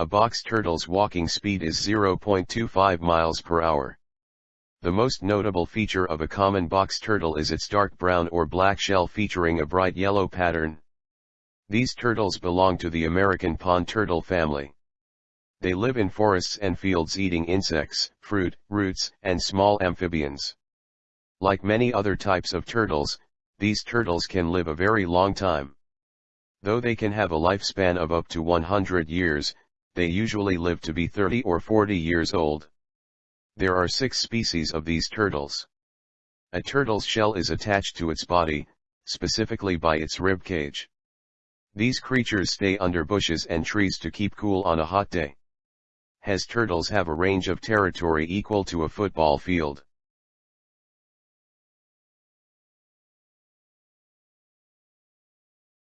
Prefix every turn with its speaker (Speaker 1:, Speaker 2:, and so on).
Speaker 1: A box turtle's walking speed is 0.25 miles per hour. The most notable feature of a common box turtle is its dark brown or black shell featuring a bright yellow pattern. These turtles belong to the American pond turtle family. They live in forests and fields eating insects, fruit, roots, and small amphibians. Like many other types of turtles, these turtles can live a very long time. Though they can have a lifespan of up to 100 years, they usually live to be 30 or 40 years old. There are six species of these turtles. A turtle's shell is attached to its body, specifically by its rib cage. These creatures stay under bushes and trees to keep cool on a hot day. Hes turtles have a range of territory equal to a football field.